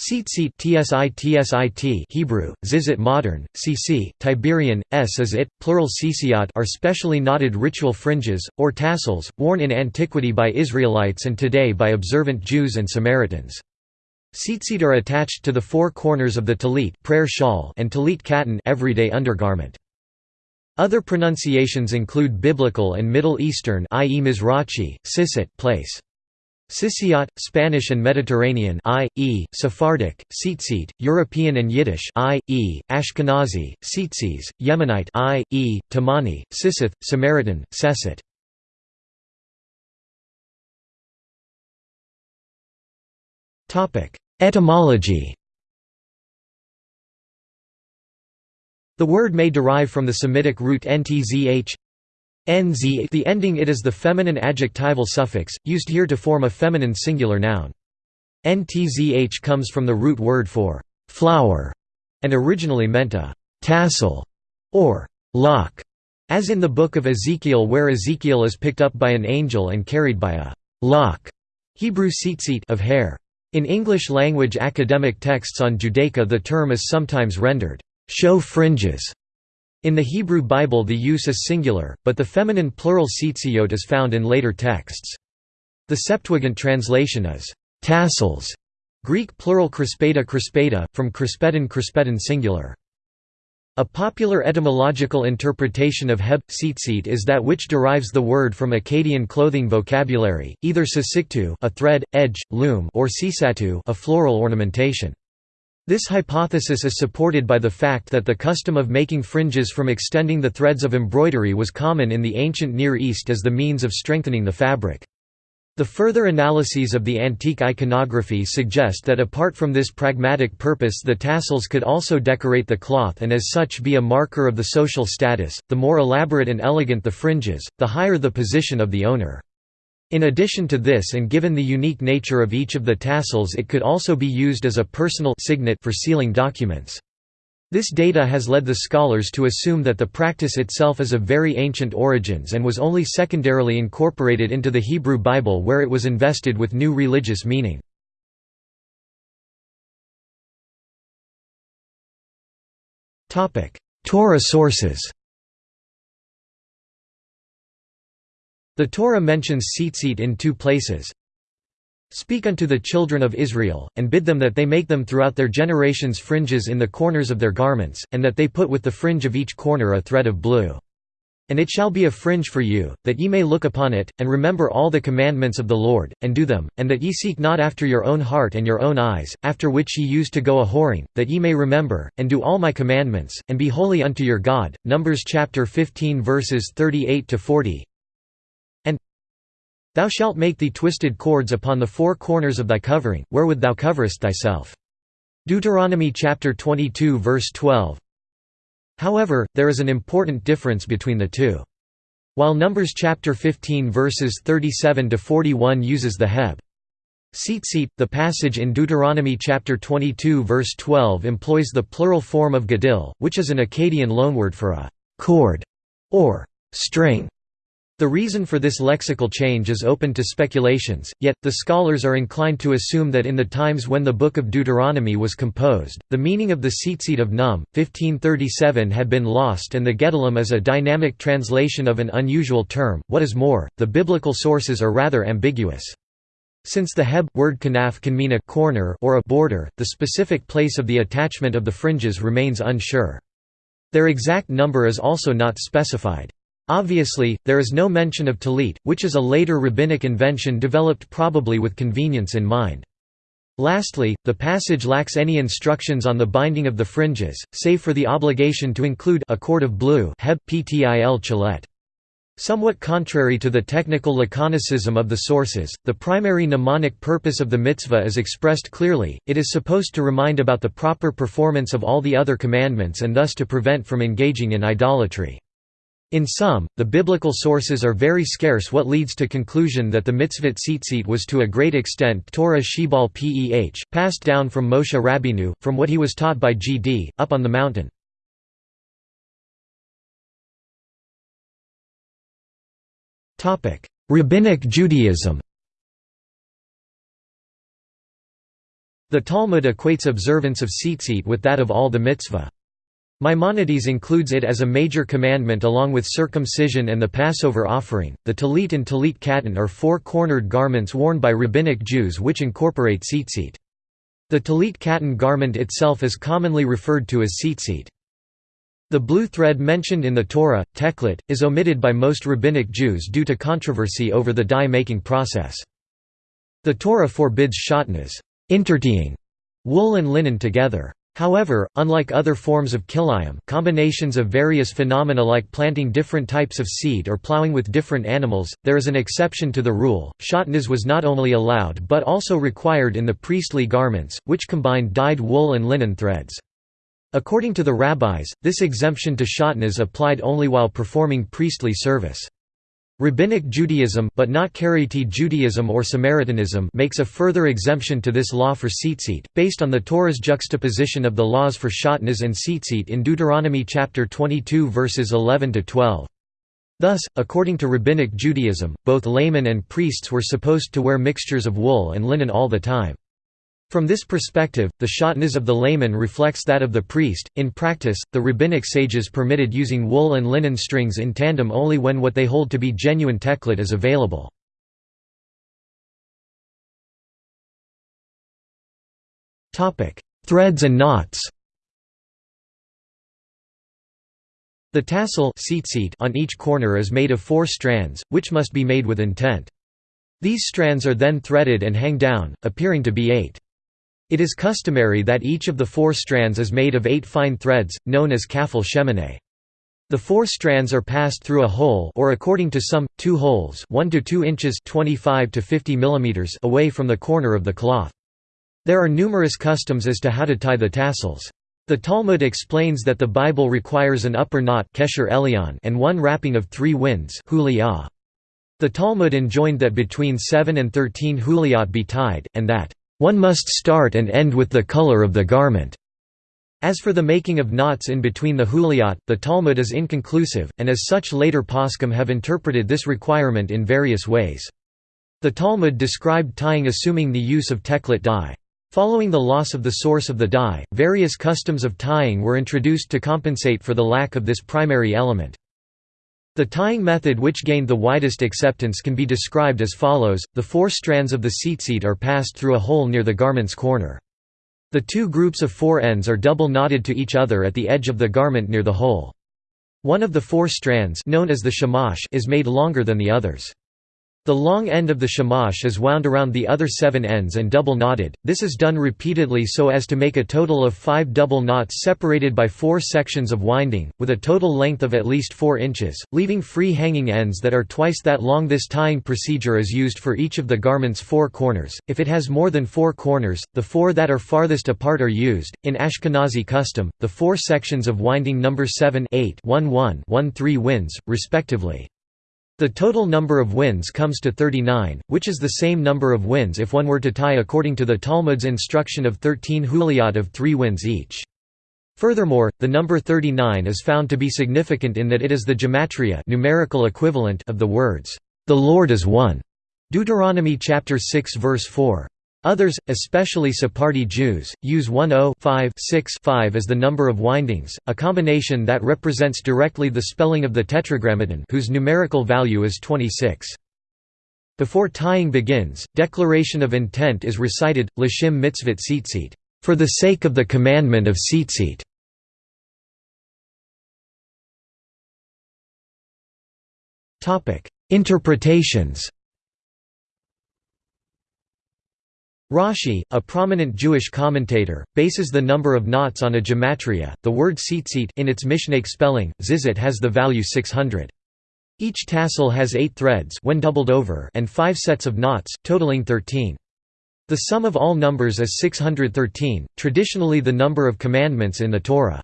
Tzitzit tsit Hebrew, zizit modern, cc, Tiberian, s is it, plural cciyot are specially knotted ritual fringes, or tassels, worn in antiquity by Israelites and today by observant Jews and Samaritans. Tzitzit are attached to the four corners of the talit prayer shawl and talit katan everyday undergarment. Other pronunciations include Biblical and Middle Eastern i.e. Mizrachi, sisit place. Sisiyat, Spanish and Mediterranean i.e., Sephardic, Tzitzit, European and Yiddish i.e., Ashkenazi, Tzitzis, Yemenite i.e., Tamani, Sisith, Samaritan, Sesit. Etymology The word may derive from the Semitic root ntzh nz the ending it is the feminine adjectival suffix, used here to form a feminine singular noun. ntzh comes from the root word for «flower» and originally meant a «tassel» or «lock», as in the Book of Ezekiel where Ezekiel is picked up by an angel and carried by a «lock» Hebrew of hair. In English-language academic texts on Judaica the term is sometimes rendered «show fringes» In the Hebrew Bible the use is singular, but the feminine plural tzitziyot is found in later texts. The Septuagint translation is «tassels», Greek plural crispeta crispeta, from crispedon crispedon singular. A popular etymological interpretation of heb tzitzit is that which derives the word from Akkadian clothing vocabulary, either sisiktu a thread, edge, loom or sisatu a floral ornamentation. This hypothesis is supported by the fact that the custom of making fringes from extending the threads of embroidery was common in the ancient Near East as the means of strengthening the fabric. The further analyses of the antique iconography suggest that apart from this pragmatic purpose the tassels could also decorate the cloth and as such be a marker of the social status. The more elaborate and elegant the fringes, the higher the position of the owner. In addition to this and given the unique nature of each of the tassels it could also be used as a personal signet for sealing documents. This data has led the scholars to assume that the practice itself is of very ancient origins and was only secondarily incorporated into the Hebrew Bible where it was invested with new religious meaning. Torah sources The Torah mentions tzitzit in two places. Speak unto the children of Israel, and bid them that they make them throughout their generations fringes in the corners of their garments, and that they put with the fringe of each corner a thread of blue. And it shall be a fringe for you, that ye may look upon it, and remember all the commandments of the Lord, and do them, and that ye seek not after your own heart and your own eyes, after which ye used to go a whoring, that ye may remember, and do all my commandments, and be holy unto your God. Numbers chapter 15 verses 38 to 40. Thou shalt make thee twisted cords upon the four corners of thy covering, wherewith thou coverest thyself. Deuteronomy chapter 22 verse 12. However, there is an important difference between the two. While Numbers chapter 15 verses 37 to 41 uses the heb tzitzit, the passage in Deuteronomy chapter 22 verse 12 employs the plural form of gadil, which is an Akkadian loanword for a cord or string. The reason for this lexical change is open to speculations, yet, the scholars are inclined to assume that in the times when the Book of Deuteronomy was composed, the meaning of the tzitzit of Num, 1537 had been lost and the gedilim is a dynamic translation of an unusual term. What is more, the biblical sources are rather ambiguous. Since the heb word kanaf can mean a corner or a border, the specific place of the attachment of the fringes remains unsure. Their exact number is also not specified. Obviously, there is no mention of talit, which is a later rabbinic invention developed probably with convenience in mind. Lastly, the passage lacks any instructions on the binding of the fringes, save for the obligation to include a cord of blue heb ptil chilet. Somewhat contrary to the technical laconicism of the sources, the primary mnemonic purpose of the mitzvah is expressed clearly, it is supposed to remind about the proper performance of all the other commandments and thus to prevent from engaging in idolatry. In sum, the biblical sources are very scarce what leads to conclusion that the mitzvot tzitzit was to a great extent Torah Shebal Peh, passed down from Moshe Rabbeinu, from what he was taught by Gd, up on the mountain. Rabbinic Judaism The Talmud equates observance of tzitzit with that of all the mitzvah. Maimonides includes it as a major commandment along with circumcision and the Passover offering. The talit and talit katan are four-cornered garments worn by rabbinic Jews which incorporate tzitzit. The talit katan garment itself is commonly referred to as tzitzit. The blue thread mentioned in the Torah, teklit, is omitted by most rabbinic Jews due to controversy over the dye-making process. The Torah forbids intertying wool and linen together. However, unlike other forms of kilayim combinations of various phenomena like planting different types of seed or plowing with different animals, there is an exception to the rule. Shatnez was not only allowed but also required in the priestly garments, which combined dyed wool and linen threads. According to the rabbis, this exemption to shatnez applied only while performing priestly service. Rabbinic Judaism but not Karaite Judaism or Samaritanism makes a further exemption to this law for tzitzit, based on the Torah's juxtaposition of the laws for shatnez and tzitzit in Deuteronomy chapter 22 verses 11 to 12. Thus, according to Rabbinic Judaism, both laymen and priests were supposed to wear mixtures of wool and linen all the time. From this perspective, the shatnez of the layman reflects that of the priest. In practice, the rabbinic sages permitted using wool and linen strings in tandem only when what they hold to be genuine teklit is available. Topic: Threads and knots. The tassel on each corner is made of four strands, which must be made with intent. These strands are then threaded and hang down, appearing to be eight. It is customary that each of the four strands is made of eight fine threads, known as kafel shemoneh. The four strands are passed through a hole or according to some, two holes 1 to 2 inches 25 to 50 millimeters away from the corner of the cloth. There are numerous customs as to how to tie the tassels. The Talmud explains that the Bible requires an upper knot and one wrapping of three winds The Talmud enjoined that between 7 and 13 huliot be tied, and that one must start and end with the color of the garment. As for the making of knots in between the huliot, the Talmud is inconclusive, and as such later poskim have interpreted this requirement in various ways. The Talmud described tying assuming the use of teklit dye. Following the loss of the source of the dye, various customs of tying were introduced to compensate for the lack of this primary element. The tying method which gained the widest acceptance can be described as follows, the four strands of the tzitzit are passed through a hole near the garment's corner. The two groups of four ends are double knotted to each other at the edge of the garment near the hole. One of the four strands known as the shamash is made longer than the others. The long end of the shamash is wound around the other seven ends and double knotted, this is done repeatedly so as to make a total of five double knots separated by four sections of winding, with a total length of at least 4 inches, leaving free hanging ends that are twice that long this tying procedure is used for each of the garment's four corners, if it has more than four corners, the four that are farthest apart are used. In Ashkenazi custom, the four sections of winding number 7 8 1 1 1 3 winds, respectively. The total number of wins comes to 39, which is the same number of wins if one were to tie according to the Talmud's instruction of 13 huliot of three wins each. Furthermore, the number 39 is found to be significant in that it is the gematria numerical equivalent of the words, "'The Lord is one' Deuteronomy chapter 6 verse 4. Others, especially Sephardi Jews, use 10-5-6-5 as the number of windings, a combination that represents directly the spelling of the Tetragrammaton whose numerical value is 26. Before tying begins, declaration of intent is recited, L'shem mitzvot tzitzit, for the sake of the commandment of tzitzit. Interpretations Rashi, a prominent Jewish commentator, bases the number of knots on a gematria. The word tzitzit in its Mishnaic spelling, zizit has the value 600. Each tassel has 8 threads when doubled over and 5 sets of knots, totaling 13. The sum of all numbers is 613, traditionally the number of commandments in the Torah.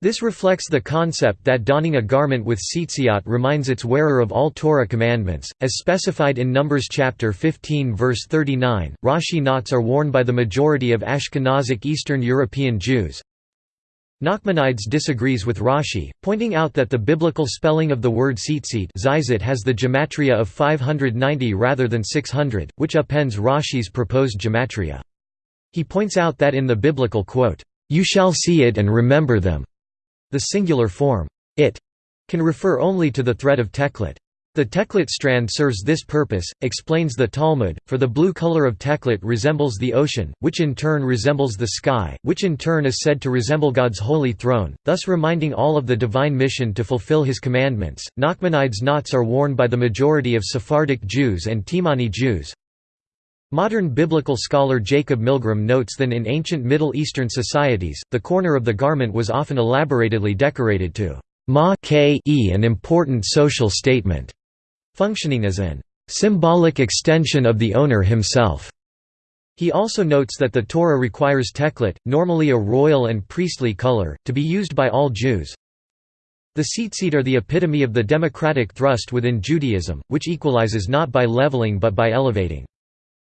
This reflects the concept that donning a garment with tzitziot reminds its wearer of all Torah commandments, as specified in Numbers chapter 15 verse 39. Rashi knots are worn by the majority of Ashkenazic Eastern European Jews. Nachmanides disagrees with Rashi, pointing out that the biblical spelling of the word tzitzit has the gematria of 590 rather than 600, which upends Rashi's proposed gematria. He points out that in the biblical quote, "'You shall see it and remember them' the singular form, it, can refer only to the thread of teklet. The teklet strand serves this purpose, explains the Talmud, for the blue color of teklet resembles the ocean, which in turn resembles the sky, which in turn is said to resemble God's holy throne, thus reminding all of the divine mission to fulfill his commandments. Nachmanides knots are worn by the majority of Sephardic Jews and Timani Jews. Modern biblical scholar Jacob Milgrom notes that in ancient Middle Eastern societies, the corner of the garment was often elaboratedly decorated to ma -e an important social statement functioning as an symbolic extension of the owner himself. He also notes that the Torah requires teklet, normally a royal and priestly color, to be used by all Jews. The tzitzit are the epitome of the democratic thrust within Judaism, which equalizes not by leveling but by elevating.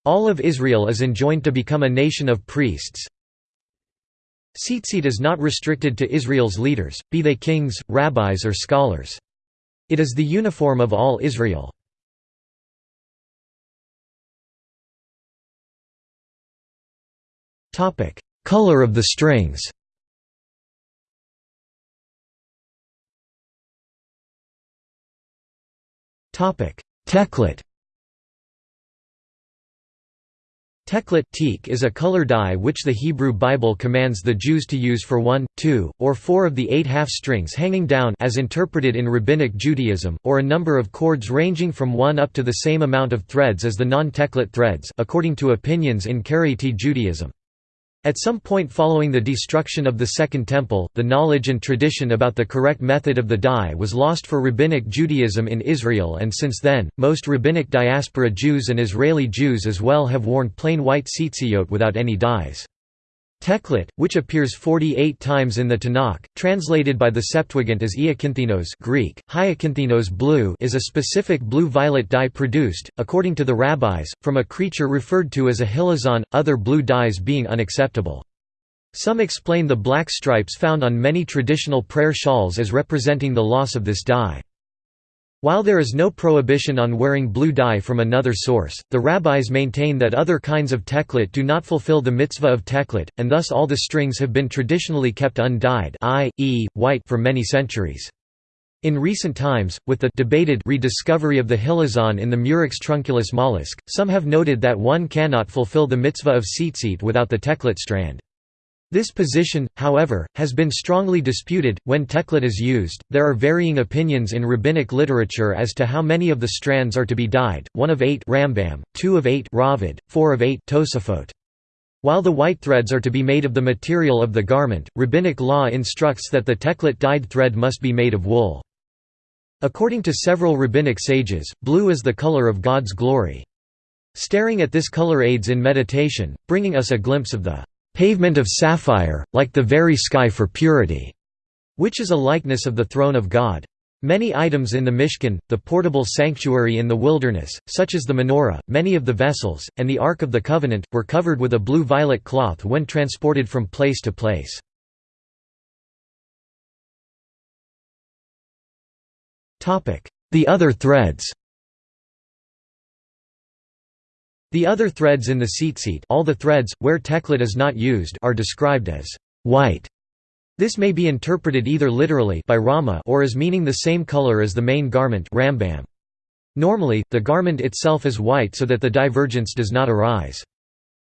All of Israel is enjoined to become a nation of priests. Tzitzit is not restricted to Israel's leaders, be they kings, rabbis or scholars. It is the uniform of all Israel. Color of the strings Teklet Teklet teak is a color dye which the Hebrew Bible commands the Jews to use for one, two, or four of the eight half-strings hanging down as interpreted in Rabbinic Judaism, or a number of cords ranging from one up to the same amount of threads as the non-Teklet threads according to opinions in Karaite Judaism. At some point following the destruction of the Second Temple, the knowledge and tradition about the correct method of the dye was lost for Rabbinic Judaism in Israel and since then, most Rabbinic diaspora Jews and Israeli Jews as well have worn plain white tzitziyot without any dyes. Teklet, which appears 48 times in the Tanakh, translated by the Septuagint as Iakinthinos Greek, Hyakinthinos blue is a specific blue-violet dye produced, according to the rabbis, from a creature referred to as a hilazon, other blue dyes being unacceptable. Some explain the black stripes found on many traditional prayer shawls as representing the loss of this dye. While there is no prohibition on wearing blue dye from another source, the rabbis maintain that other kinds of teklet do not fulfill the mitzvah of teklet, and thus all the strings have been traditionally kept undyed i.e., white for many centuries. In recent times, with the debated rediscovery of the hilazon in the Murex trunculus mollusk, some have noted that one cannot fulfill the mitzvah of tzitzit without the teklet strand. This position, however, has been strongly disputed. When teklet is used, there are varying opinions in rabbinic literature as to how many of the strands are to be dyed: one of eight Rambam, two of eight Raavad, four of eight Tosafot. While the white threads are to be made of the material of the garment, rabbinic law instructs that the teklet dyed thread must be made of wool. According to several rabbinic sages, blue is the color of God's glory. Staring at this color aids in meditation, bringing us a glimpse of the pavement of sapphire, like the very sky for purity, which is a likeness of the throne of God. Many items in the Mishkan, the portable sanctuary in the wilderness, such as the menorah, many of the vessels, and the Ark of the Covenant, were covered with a blue-violet cloth when transported from place to place. The other threads The other threads in the tzitzit all the threads, where teklet is not used are described as white. This may be interpreted either literally by Rama or as meaning the same color as the main garment Rambam. Normally, the garment itself is white so that the divergence does not arise.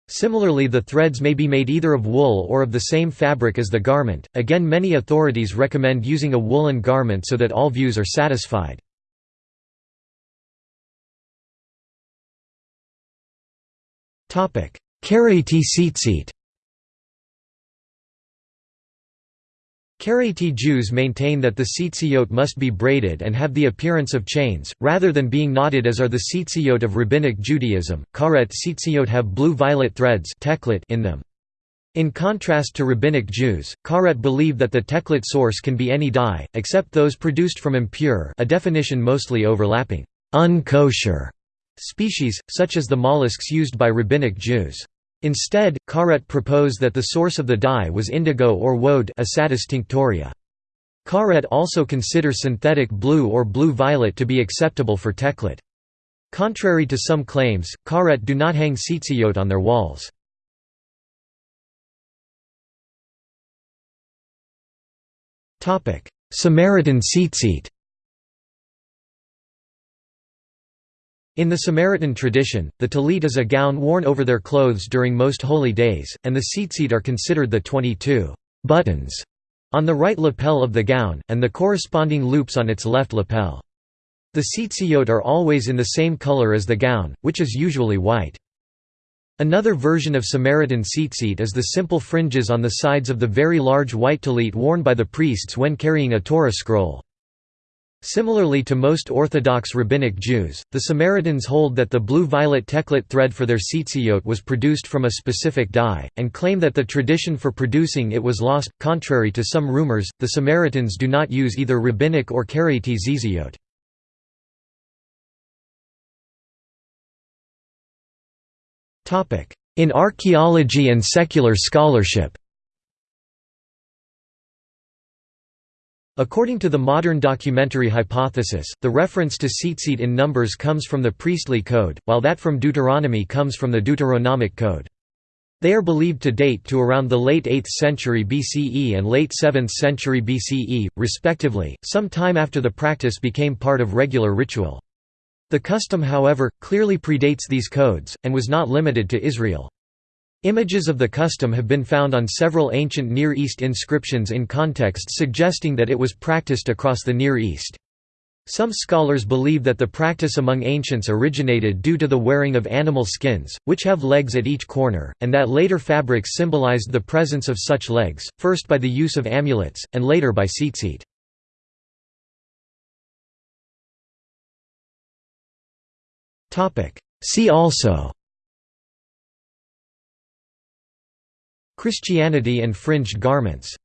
Similarly the threads may be made either of wool or of the same fabric as the garment, again many authorities recommend using a woolen garment so that all views are satisfied. Karaite tzitzit Karaite Jews maintain that the tzitziyot must be braided and have the appearance of chains, rather than being knotted as are the tzitziyot of Rabbinic Judaism. Karaite tzitziyot have blue-violet threads in them. In contrast to Rabbinic Jews, Karaite believe that the teklet source can be any dye, except those produced from impure a definition mostly overlapping, unkosher species, such as the mollusks used by rabbinic Jews. Instead, Karaite proposed that the source of the dye was indigo or woad isatis tinctoria. Karaite also considers synthetic blue or blue-violet to be acceptable for teklit. Contrary to some claims, Karaite do not hang tzitzit on their walls. Samaritan tzitzit In the Samaritan tradition, the talit is a gown worn over their clothes during most holy days, and the tzitzit are considered the 22 buttons on the right lapel of the gown, and the corresponding loops on its left lapel. The tzitzit are always in the same color as the gown, which is usually white. Another version of Samaritan tzitzit is the simple fringes on the sides of the very large white talit worn by the priests when carrying a Torah scroll. Similarly to most Orthodox Rabbinic Jews, the Samaritans hold that the blue-violet teklit thread for their tzitzit was produced from a specific dye, and claim that the tradition for producing it was lost. Contrary to some rumors, the Samaritans do not use either rabbinic or karaite tzitzit. In archaeology and secular scholarship According to the modern documentary hypothesis, the reference to tzitzit in Numbers comes from the priestly code, while that from Deuteronomy comes from the Deuteronomic code. They are believed to date to around the late 8th century BCE and late 7th century BCE, respectively, some time after the practice became part of regular ritual. The custom however, clearly predates these codes, and was not limited to Israel. Images of the custom have been found on several ancient Near East inscriptions in contexts suggesting that it was practiced across the Near East. Some scholars believe that the practice among ancients originated due to the wearing of animal skins, which have legs at each corner, and that later fabrics symbolized the presence of such legs, first by the use of amulets, and later by tzitzit. See also Christianity and fringed garments